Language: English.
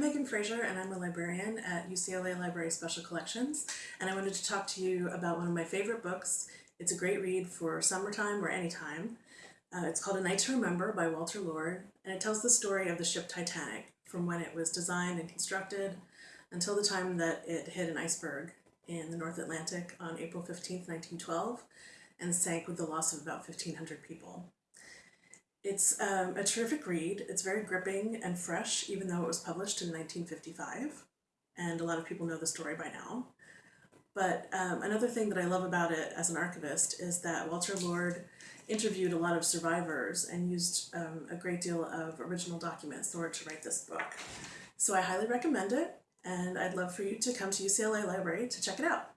I'm Megan Fraser and I'm a librarian at UCLA Library Special Collections and I wanted to talk to you about one of my favorite books. It's a great read for summertime or anytime. Uh, it's called A Night to Remember by Walter Lord and it tells the story of the ship Titanic from when it was designed and constructed until the time that it hit an iceberg in the North Atlantic on April 15, 1912 and sank with the loss of about 1,500 people. It's um, a terrific read. It's very gripping and fresh, even though it was published in 1955. And a lot of people know the story by now. But um, another thing that I love about it as an archivist is that Walter Lord interviewed a lot of survivors and used um, a great deal of original documents in order to write this book. So I highly recommend it, and I'd love for you to come to UCLA Library to check it out.